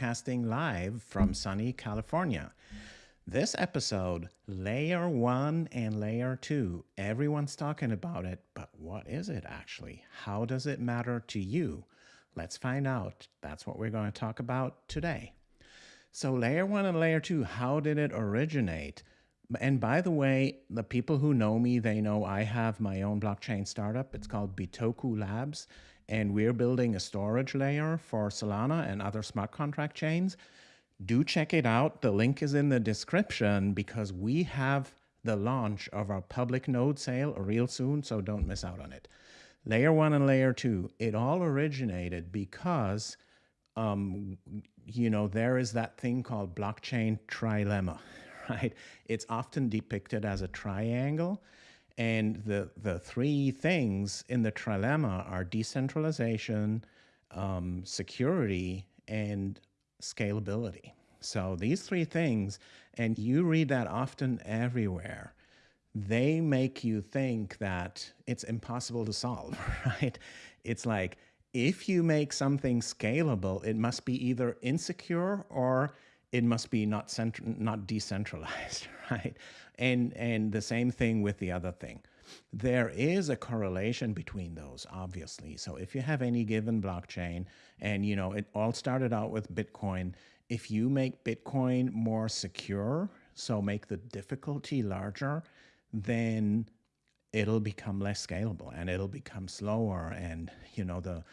broadcasting live from sunny California. This episode, Layer 1 and Layer 2, everyone's talking about it, but what is it actually? How does it matter to you? Let's find out. That's what we're going to talk about today. So, Layer 1 and Layer 2, how did it originate? And by the way, the people who know me, they know I have my own blockchain startup. It's called Bitoku Labs and we're building a storage layer for Solana and other smart contract chains, do check it out. The link is in the description because we have the launch of our public node sale real soon, so don't miss out on it. Layer one and layer two, it all originated because, um, you know, there is that thing called blockchain trilemma, right? It's often depicted as a triangle. And the, the three things in the trilemma are decentralization, um, security, and scalability. So these three things, and you read that often everywhere, they make you think that it's impossible to solve, right? It's like, if you make something scalable, it must be either insecure or it must be not cent- not decentralized, right? And and the same thing with the other thing. There is a correlation between those, obviously. So if you have any given blockchain, and you know it all started out with Bitcoin, if you make Bitcoin more secure, so make the difficulty larger, then it'll become less scalable and it'll become slower, and you know the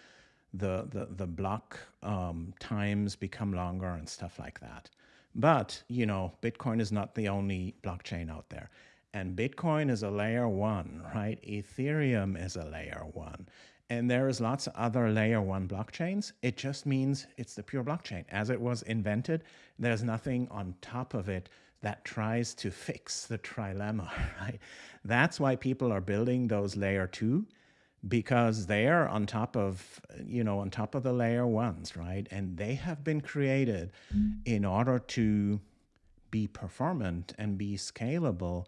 the the the block um, times become longer and stuff like that. But you know, Bitcoin is not the only blockchain out there. And Bitcoin is a layer one, right? Ethereum is a layer one. And there is lots of other layer one blockchains. It just means it's the pure blockchain. As it was invented, there's nothing on top of it that tries to fix the trilemma, right? That's why people are building those layer two because they're on top of you know on top of the layer ones right? And they have been created in order to be performant and be scalable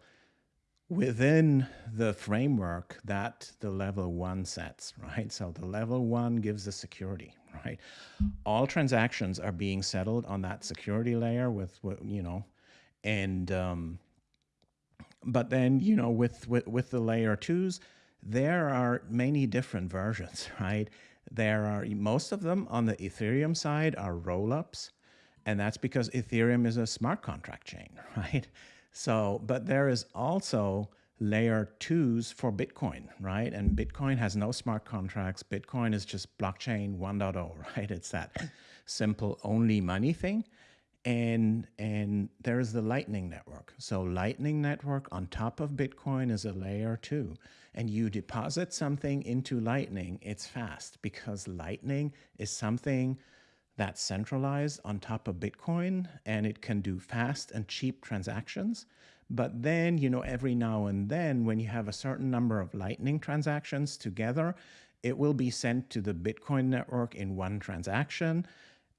within the framework that the level one sets right? So the level one gives the security right? All transactions are being settled on that security layer with you know and um but then you know with with, with the layer twos there are many different versions, right? There are most of them on the Ethereum side are rollups, and that's because Ethereum is a smart contract chain, right? So, but there is also layer twos for Bitcoin, right? And Bitcoin has no smart contracts. Bitcoin is just blockchain 1.0, right? It's that simple only money thing and and there's the lightning network. So lightning network on top of bitcoin is a layer two. And you deposit something into lightning it's fast because lightning is something that's centralized on top of bitcoin and it can do fast and cheap transactions. But then you know every now and then when you have a certain number of lightning transactions together it will be sent to the bitcoin network in one transaction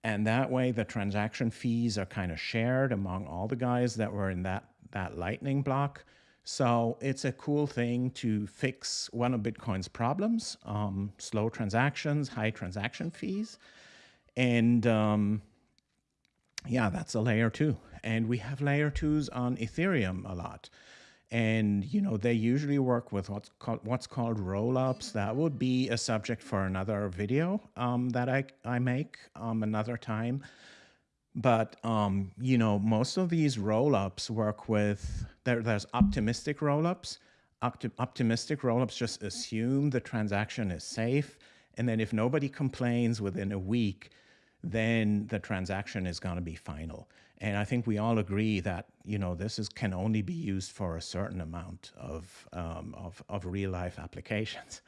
and that way the transaction fees are kind of shared among all the guys that were in that, that lightning block. So it's a cool thing to fix one of Bitcoin's problems, um, slow transactions, high transaction fees. And um, yeah, that's a layer two. And we have layer twos on Ethereum a lot and you know they usually work with what's called what's called roll-ups. That would be a subject for another video um, that I, I make um, another time. But um, you know most of these roll-ups work with there, there's optimistic roll-ups. Opti optimistic roll-ups just assume the transaction is safe and then if nobody complains within a week then the transaction is going to be final and I think we all agree that you know this is can only be used for a certain amount of um, of, of real life applications.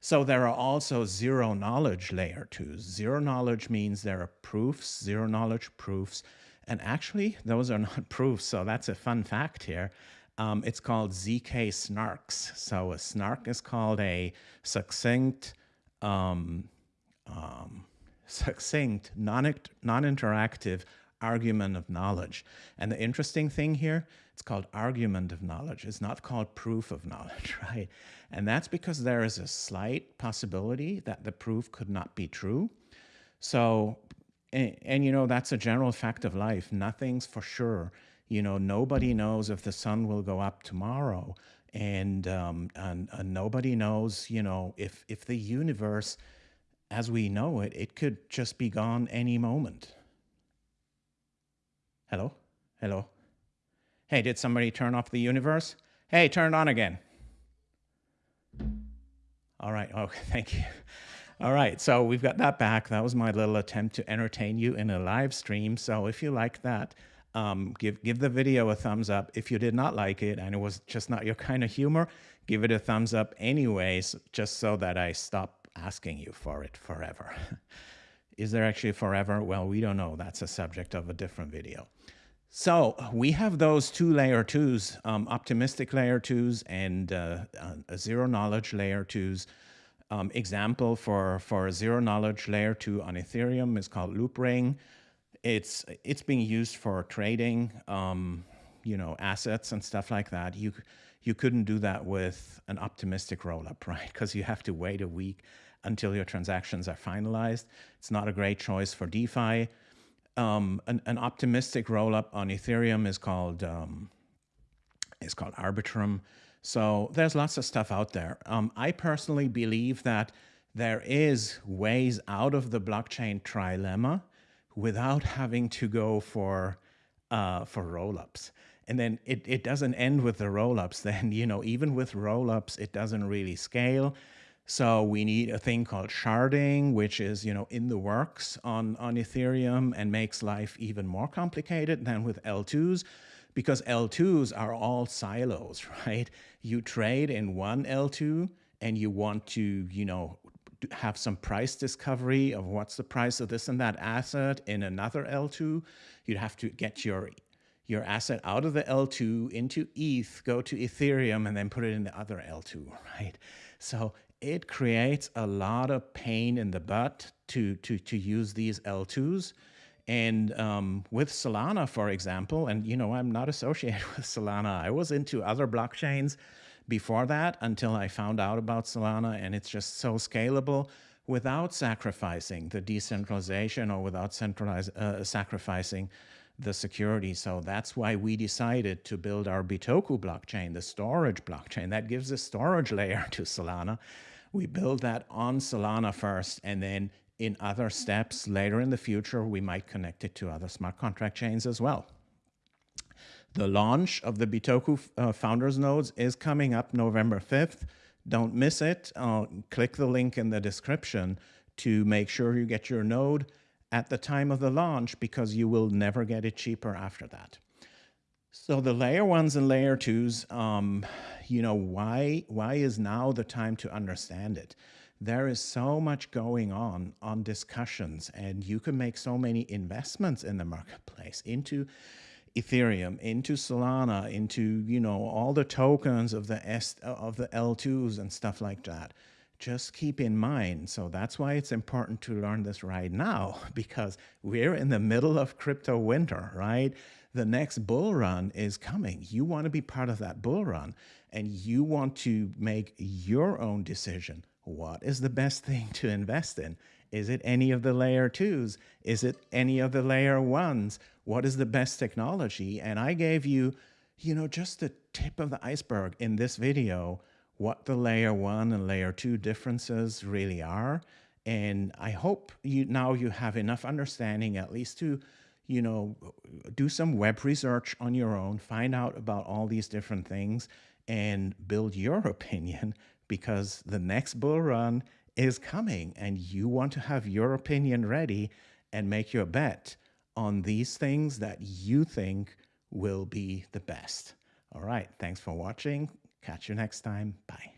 So there are also zero knowledge layer twos. Zero knowledge means there are proofs, zero knowledge proofs, and actually those are not proofs. So that's a fun fact here. Um, it's called ZK snarks. So a snark is called a succinct, um, um, succinct, non non-interactive argument of knowledge. And the interesting thing here, it's called argument of knowledge. It's not called proof of knowledge, right? And that's because there is a slight possibility that the proof could not be true. So And, and, you know, that's a general fact of life. Nothing's for sure. You know, nobody knows if the sun will go up tomorrow. And, um, and, and nobody knows, you know, if, if the universe, as we know it, it could just be gone any moment. Hello? Hello? Hey, did somebody turn off the universe? Hey, turn it on again. All right. Oh, thank you. All right, so we've got that back. That was my little attempt to entertain you in a live stream. So if you like that, um, give give the video a thumbs up. If you did not like it and it was just not your kind of humor, give it a thumbs up anyways, just so that I stop asking you for it forever. Is there actually forever? Well, we don't know. That's a subject of a different video. So we have those two layer twos, um, optimistic layer twos and uh, uh, zero knowledge layer twos um, example for, for zero knowledge layer two on Ethereum is called Loopring. It's, it's being used for trading, um, you know, assets and stuff like that. You, you couldn't do that with an optimistic rollup, right? Because you have to wait a week until your transactions are finalized. It's not a great choice for DeFi. Um, an, an, optimistic rollup on Ethereum is called um, is called Arbitrum. So there's lots of stuff out there. Um, I personally believe that there is ways out of the blockchain trilemma without having to go for uh, for rollups. And then it, it doesn't end with the rollups. Then, you know, even with rollups, it doesn't really scale. So we need a thing called sharding, which is, you know, in the works on, on Ethereum and makes life even more complicated than with L2s because L2s are all silos, right? You trade in one L2 and you want to, you know, have some price discovery of what's the price of this and that asset in another L2. You'd have to get your your asset out of the L2 into ETH, go to Ethereum, and then put it in the other L2, right? So it creates a lot of pain in the butt to, to, to use these L2s. And um, with Solana, for example, and you know, I'm not associated with Solana. I was into other blockchains before that until I found out about Solana, and it's just so scalable without sacrificing the decentralization or without centralize, uh, sacrificing the security. So that's why we decided to build our Bitoku blockchain, the storage blockchain. That gives a storage layer to Solana. We build that on Solana first, and then in other steps later in the future, we might connect it to other smart contract chains as well. The launch of the Bitoku uh, Founders Nodes is coming up November 5th. Don't miss it. Uh, click the link in the description to make sure you get your node at the time of the launch because you will never get it cheaper after that. So the layer ones and layer twos, um, you know, why, why is now the time to understand it? there is so much going on on discussions and you can make so many investments in the marketplace into Ethereum, into Solana, into, you know, all the tokens of the S of the L2s and stuff like that. Just keep in mind. So that's why it's important to learn this right now because we're in the middle of crypto winter, right? The next bull run is coming. You want to be part of that bull run and you want to make your own decision what is the best thing to invest in? Is it any of the layer twos? Is it any of the layer ones? What is the best technology? And I gave you, you know, just the tip of the iceberg in this video, what the layer one and layer two differences really are. And I hope you now you have enough understanding at least to, you know, do some web research on your own, find out about all these different things and build your opinion because the next bull run is coming and you want to have your opinion ready and make your bet on these things that you think will be the best. All right. Thanks for watching. Catch you next time. Bye.